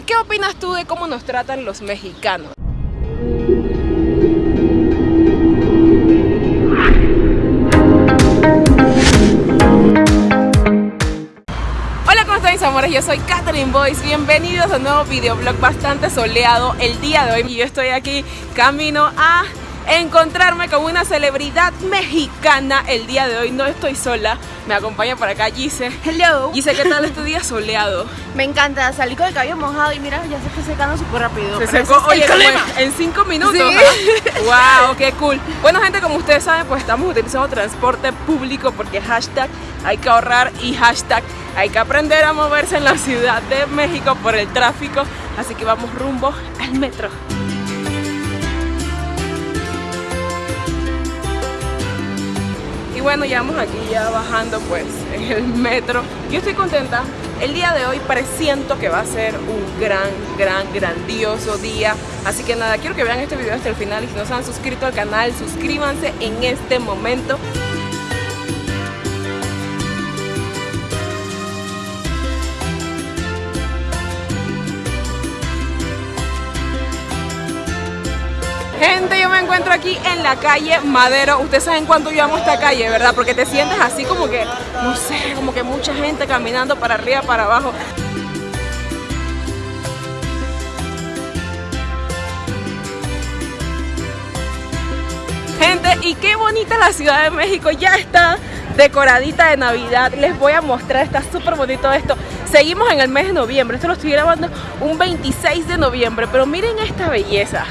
¿qué opinas tú de cómo nos tratan los mexicanos? Hola, ¿cómo están mis amores? Yo soy Catherine Boyce. Bienvenidos a un nuevo videoblog bastante soleado el día de hoy. Y yo estoy aquí camino a encontrarme con una celebridad mexicana el día de hoy. No estoy sola, me acompaña por acá Gise. Hello. Gise, ¿qué tal este día soleado? Me encanta, salí con el cabello mojado y mira, ya se está secando súper rápido. Se secó, oye, en 5 minutos. Sí. wow, qué cool. Bueno, gente, como ustedes saben, pues estamos utilizando transporte público porque hashtag hay que ahorrar y hashtag hay que aprender a moverse en la Ciudad de México por el tráfico. Así que vamos rumbo al metro. Bueno, ya vamos aquí ya bajando pues en el metro. Yo estoy contenta. El día de hoy presiento que va a ser un gran, gran, grandioso día. Así que nada, quiero que vean este video hasta el final y si no se han suscrito al canal, suscríbanse en este momento. Gente, yo me encuentro aquí en la calle Madero. Ustedes saben cuánto yo amo esta calle, ¿verdad? Porque te sientes así como que, no sé, como que mucha gente caminando para arriba, para abajo. Gente, y qué bonita la Ciudad de México. Ya está decoradita de Navidad. Les voy a mostrar, está súper bonito esto. Seguimos en el mes de noviembre. Esto lo estoy grabando un 26 de noviembre. Pero miren esta belleza.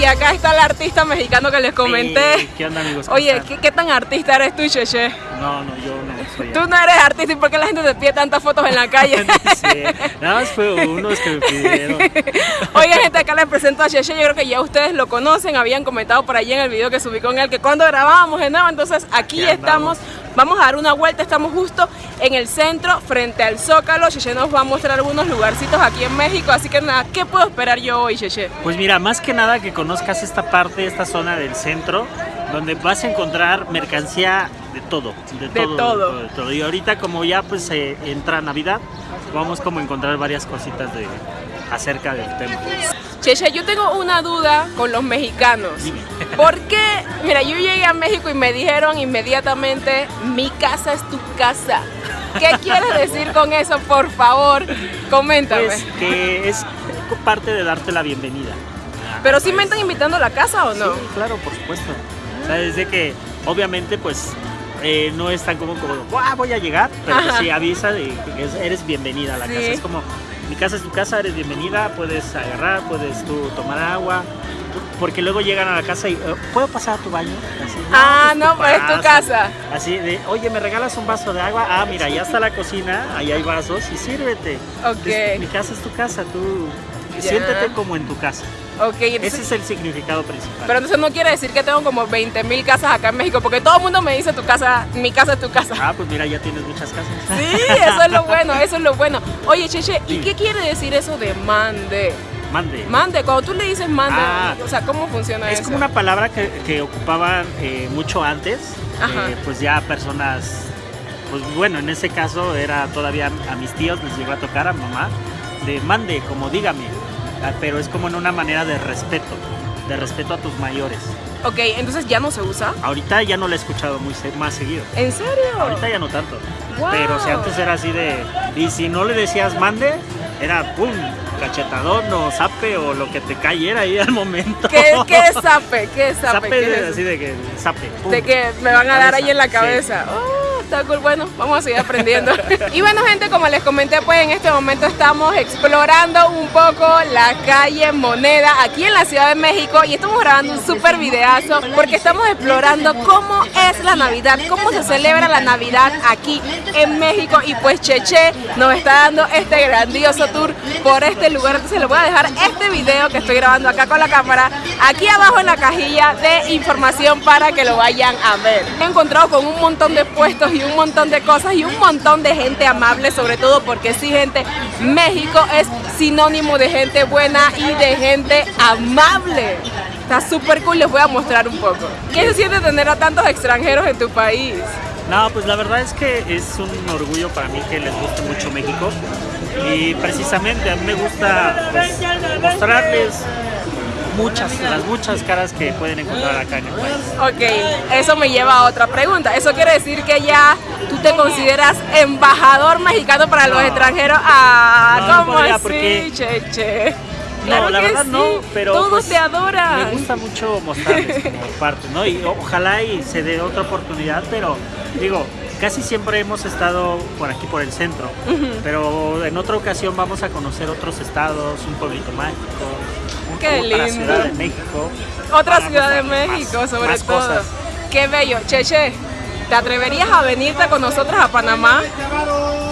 Y acá está el artista mexicano que les comenté. Sí, ¿Qué onda amigos? ¿Cómo Oye? ¿qué, qué tan artista eres tú, Cheche? No, no, yo no soy Tú no eres artista y por qué la gente te pide tantas fotos en la calle. Sí, nada más fue unos que me pidieron. Oye, gente, acá les presento a Cheche. Yo creo que ya ustedes lo conocen. Habían comentado por allí en el video que subí con él que cuando grabábamos de nuevo. Entonces, aquí Aquí estamos. andamos. Vamos a dar una vuelta. Estamos justo en el centro, frente al Zócalo. Cheche nos va a mostrar algunos lugarcitos aquí en México. Así que nada, ¿qué puedo esperar yo hoy, Cheche? Pues mira, más que nada que conozcas esta parte, esta zona del centro, donde vas a encontrar mercancía de todo, de De todo, todo. de todo. Y ahorita como ya pues eh, entra Navidad, vamos como a encontrar varias cositas de acerca del tema. Cheche, yo tengo una duda con los mexicanos. ¿Por qué? Mira, yo llegué a México y me dijeron inmediatamente, mi casa es tu casa. ¿Qué quieres decir con eso? Por favor, coméntame. Pues que es parte de darte la bienvenida. Pero sí me están invitando a la casa o no? Sí, claro, por supuesto. O sea, desde que obviamente pues eh, no es tan como como "Buah, voy a llegar, pero pues, Ajá. sí avisa de que es- eres bienvenida a la Sí. casa. Es como mi casa es tu casa, eres bienvenida, puedes agarrar, puedes tú tomar agua. Porque luego llegan a la casa y "Eh, ¿puedo pasar a tu baño? Así, Ah, tú no, pues es tu pasa". casa. Así de, oye, ¿me regalas un vaso de agua? Ah, mira, ya está la cocina, ahí hay vasos y sírvete. Ok. Es- mi casa es tu casa, tú Ya. siéntete como en tu casa. Ok, Ese es el significado principal. pero entonces no quiere decir que tengo como 20 mil casas acá en México, porque todo el mundo me dice tu casa, mi casa es tu casa. Ah, pues mira, ya tienes muchas casas. Sí, eso es lo bueno, eso es lo bueno. Oye, Cheche, ¿y Sí. qué quiere decir eso de mande? Mande. Mande, cuando tú le dices mande, Ah. o sea, ¿cómo funciona Es eso? como una palabra que, que ocupaban eh, mucho antes. Eh, pues ya personas, pues bueno, en ese caso era todavía a mis tíos, les llegó a tocar a mamá, de mande, como dígame. Ah, Pero es como en una manera de respeto, de respeto a tus mayores. Ok, entonces ya no se usa. Ahorita ya no lo he escuchado muy más seguido. ¿En serio? Ahorita ya no tanto. Wow. Pero si antes era así de. Y si no le decías mande, era pum, cachetadón o zape o lo que te cayera ahí al momento. ¿Qué, qué es zape? ¿Qué es zape? Zape ¿Qué de- es? así de que zape. pum. De que me van a dar ahí en la Sí. cabeza. Oh, Bueno, vamos a seguir aprendiendo. y bueno, gente, como les comenté, pues en este momento estamos explorando un poco la calle Moneda aquí en la Ciudad de México y estamos grabando un súper videazo porque estamos explorando cómo es la Navidad, cómo se celebra la Navidad aquí en México y pues Cheche nos está dando este grandioso tour por este lugar. Entonces les voy a dejar este video que estoy grabando acá con la cámara aquí abajo en la cajilla de información para que lo vayan a ver. Me he encontrado con un montón de puestos y un montón de cosas y un montón de gente amable, sobre todo porque sí, gente, México es sinónimo de gente buena y de gente amable. Está súper cool, les voy a mostrar un poco. ¿Qué se siente tener a tantos extranjeros en tu país? No, pues la verdad es que es un orgullo para mí que les guste mucho México y precisamente a mí me gusta pues, mostrarles muchas, las muchas caras que pueden encontrar acá en el país. Ok, eso me lleva a otra pregunta. Eso quiere decir que ya tú te consideras embajador mexicano para los No. extranjeros. Ah, No, no ¿cómo podría, así, porque- Cheche? No, Claro la verdad no, pero Todos pues, te adoran. Me gusta mucho mostrarles como parte, ¿no? Y ojalá y se dé otra oportunidad, pero digo, casi siempre hemos estado por aquí, por el centro, pero en otra ocasión vamos a conocer otros estados, un pueblito mágico, Qué. Ciudad de México. Otra ciudad de más- México, sobre más todo. cosas. Qué bello. Cheche, ¿te atreverías a venirte con nosotros a Panamá?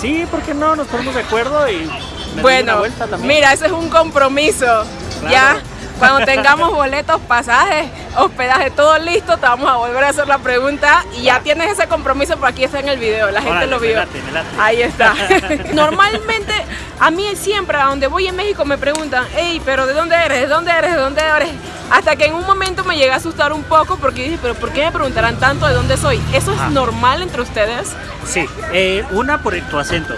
Sí, ¿por qué no? Nos ponemos de acuerdo y me Bueno, mira, ese es un compromiso. Ya, cuando tengamos boletos, pasajes, hospedaje, todo listo, te vamos a volver a hacer la pregunta y ya tienes ese compromiso, por aquí está en el video, la gente Órale, lo me vio. late, me late. Ahí está. Normalmente, a mí siempre, a donde voy en México, me preguntan, hey, pero ¿de dónde eres? ¿De dónde eres? ¿De dónde eres? Hasta que en un momento me llegué a asustar un poco porque dije, pero ¿por qué me preguntarán tanto de dónde soy? ¿Eso es normal entre ustedes? Sí, eh, una por tu acento.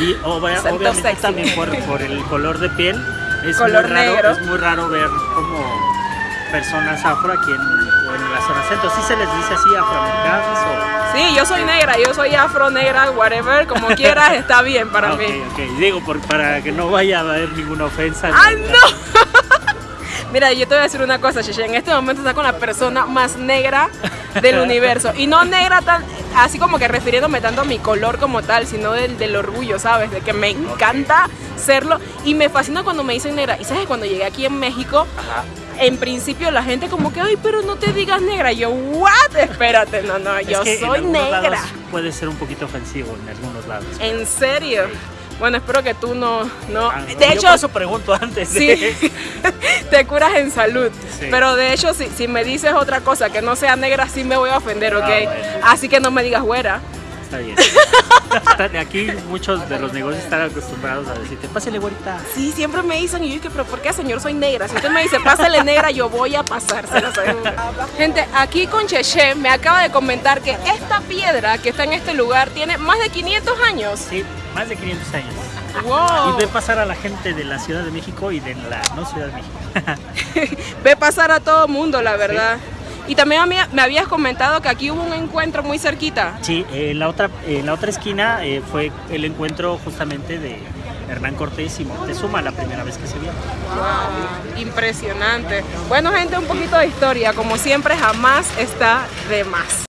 Y obvia- obviamente sexy. también por, por el color de piel. Es Color muy raro, negro. Es muy raro ver como personas afro aquí en, en la zona centro. ¿Sí se les dice así afroamericanos o...? Sí, yo soy negra, yo soy afro, negra, whatever, como quieras, está bien para Ah, ok, mí. ok. Digo, por- para que no vaya a haber ninguna ofensa. ¡Ay, no! Mira, yo te voy a decir una cosa, Cheche. En este momento está con la persona más negra del universo. Y no negra tan, así como que refiriéndome tanto a mi color como tal, sino del, del orgullo, ¿sabes? De que me encanta serlo. Y me fascina cuando me dicen negra. Y sabes, cuando llegué aquí en México, Ajá. en principio la gente como que, ay, pero no te digas negra. Y yo, what? Espérate, no, no, Es yo que soy negra. lados puede ser un poquito ofensivo en algunos lados. ¿En serio? Bueno, espero que tú no, no. Ah, no, De yo hecho, por eso pregunto antes. Sí, de- te curas en salud. Sí. Pero de hecho, si, si me dices otra cosa que no sea negra, sí me voy a ofender, ¿ok? Ah, bueno. Así que no me digas güera. Está bien. Aquí muchos de los negocios están acostumbrados a decirte, pásale güerita. Sí, siempre me dicen, y yo dije, pero ¿por qué, señor? Soy negra. Si usted me dice, pásale negra, yo voy a pasar, se lo aseguro. Gente, aquí con Cheche me acaba de comentar que esta piedra que está en este lugar tiene más de 500 años. Sí, más de 500 años. ¡Wow! Y ve pasar a la gente de la Ciudad de México y de la no Ciudad de México. Ve pasar a todo mundo, la verdad. Y también me habías comentado que aquí hubo un encuentro muy cerquita. Sí, en la otra, en la otra esquina eh, fue el encuentro justamente de Hernán Cortés y Moctezuma la primera vez que se vieron. Wow, impresionante. Bueno, gente, un poquito de historia. Como siempre, jamás está de más.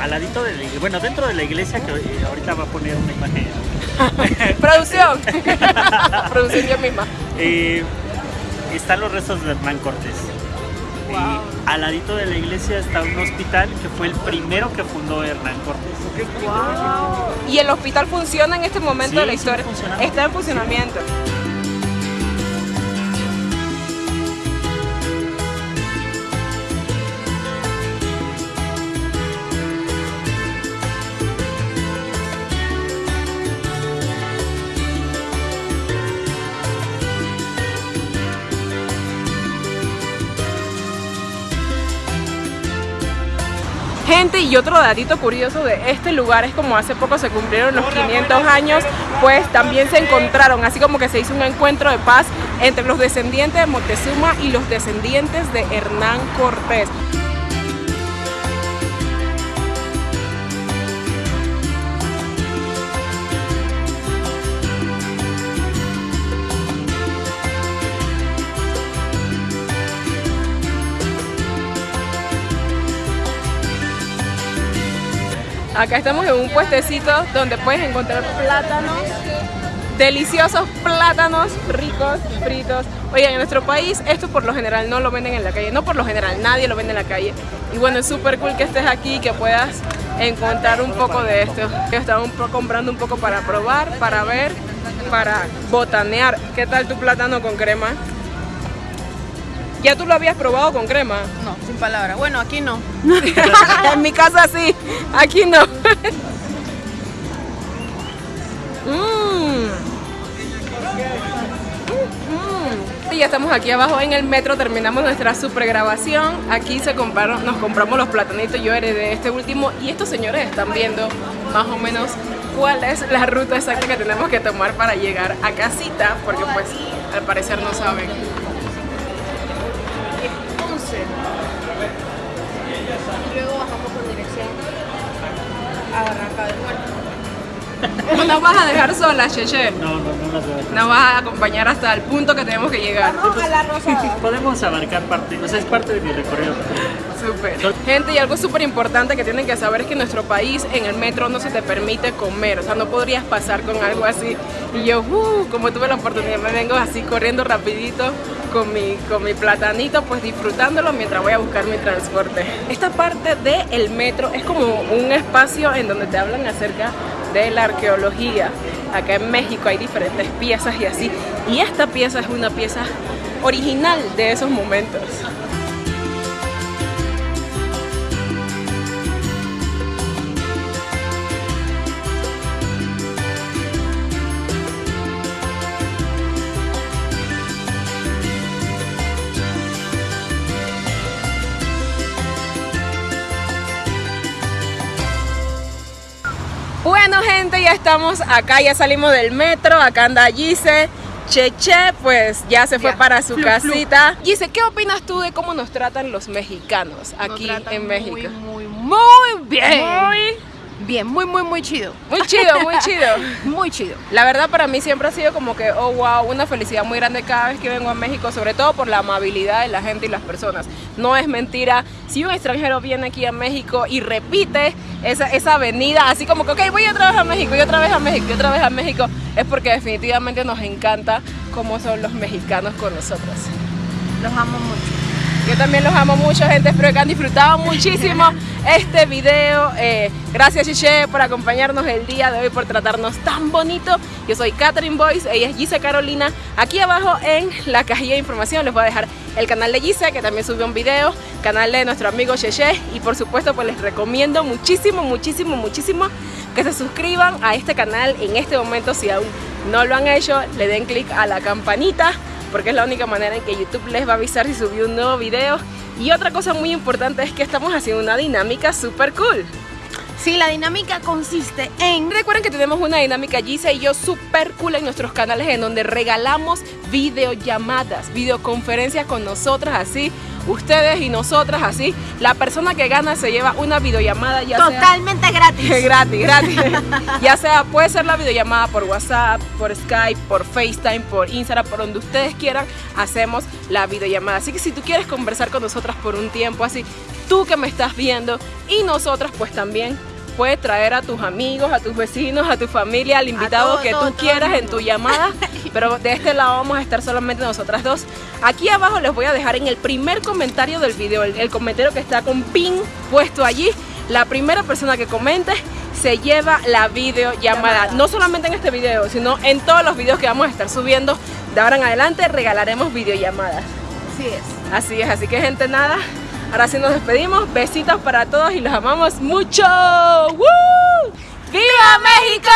Al ladito de la iglesia, bueno, dentro de la iglesia, que eh, ahorita va a poner una imagen, Producción. Producción yo misma. eh, están los restos de Hernán Cortés. Wow. Y al ladito de la iglesia está un hospital que fue el primero que fundó Hernán Cortés. ¿Y el hospital funciona en este momento Sí, de la historia? Está en funcionamiento. Y otro datito curioso de este lugar es como hace poco se cumplieron los 500 años, pues también se encontraron, así como que se hizo un encuentro de paz entre los descendientes de Moctezuma y los descendientes de Hernán Cortés. Acá estamos en un puestecito donde puedes encontrar plátanos, deliciosos plátanos ricos, fritos. Oigan, en nuestro país esto por lo general no lo venden en la calle, no por lo general, nadie lo vende en la calle. Y bueno, es súper cool que estés aquí, que puedas encontrar un poco de esto. Estaba un comprando un poco para probar, para ver, para botanear. ¿Qué tal tu plátano con crema? ¿Ya tú lo habías probado con crema? No, sin palabras. Bueno, aquí no. en mi casa sí, aquí no. Mm. Mm. Y ya estamos aquí abajo en el metro, terminamos nuestra super grabación. Aquí se compraron, nos compramos los platanitos, yo heredé este último y estos señores están viendo más o menos cuál es la ruta exacta que tenemos que tomar para llegar a casita, porque pues al parecer no saben. Entonces, luego bajamos con dirección a Barranca del Muerto. No nos vas a dejar sola, Cheche. No, no, no las veo. Nos vas a acompañar hasta el punto que tenemos que llegar. a la rosada. Podemos abarcar parte, o sea, es parte de mi recorrido. Gente, y algo súper importante que tienen que saber es que en nuestro país, en el metro, no se te permite comer. O sea, no podrías pasar con algo así. Y yo, uh, como tuve la oportunidad, me vengo así corriendo rapidito con mi, con mi platanito, pues disfrutándolo mientras voy a buscar mi transporte. Esta parte del metro es como un espacio en donde te hablan acerca de la arqueología. Acá en México hay diferentes piezas y así. Y esta pieza es una pieza original de esos momentos. Ya estamos acá, ya salimos del metro, acá anda Gise, Cheche, pues ya se fue Ya. para su casita. Gise, ¿qué opinas tú de cómo nos tratan los mexicanos Nos aquí tratan en México? Muy, muy, muy bien. Muy, Bien, muy, muy, muy chido. muy chido, muy chido. Muy chido. La verdad para mí siempre ha sido como que, oh wow, una felicidad muy grande cada vez que vengo a México, sobre todo por la amabilidad de la gente y las personas. No es mentira, si un extranjero viene aquí a México y repite esa, esa avenida, así como que, ok, voy otra vez a México, y otra vez a México, y otra vez a México, es porque definitivamente nos encanta cómo son los mexicanos con nosotros. Los amo mucho. Yo también los amo mucho, gente. Espero que han disfrutado muchísimo este video. Eh, gracias, Chiche, por acompañarnos el día de hoy, por tratarnos tan bonito. Yo soy Catherine Boyce, ella es Gise Carolina. Aquí abajo en la cajilla de información les voy a dejar el canal de Gise, que también subió un video, canal de nuestro amigo Cheche. Y por supuesto, pues les recomiendo muchísimo, muchísimo, muchísimo que se suscriban a este canal en este momento. Si aún no lo han hecho, le den clic a la campanita porque es la única manera en que YouTube les va a avisar si subió un nuevo video. Y otra cosa muy importante es que estamos haciendo una dinámica súper cool. Sí, la dinámica consiste en... Recuerden que tenemos una dinámica Gisa y yo súper cool en nuestros canales en donde regalamos videollamadas, videoconferencias con nosotras así, ustedes y nosotras así. La persona que gana se lleva una videollamada ya sea Totalmente gratis. gratis, gratis. ya sea, puede ser la videollamada por WhatsApp, por Skype, por FaceTime, por Instagram, por donde ustedes quieran, hacemos la videollamada. Así que si tú quieres conversar con nosotras por un tiempo así, tú que me estás viendo y nosotras pues también puedes traer a tus amigos, a tus vecinos, a tu familia, al invitado todo, que todo, tú todo quieras en tu llamada, pero de este lado vamos a estar solamente nosotras dos. Aquí abajo les voy a dejar en el primer comentario del video, el, el comentario que está con pin puesto allí, la primera persona que comente se lleva la videollamada. Llamada. No solamente en este video, sino en todos los videos que vamos a estar subiendo de ahora en adelante regalaremos videollamadas. Así es. Así es, así que gente nada, ahora sí nos despedimos, besitos para todos y los amamos mucho. ¡Viva México!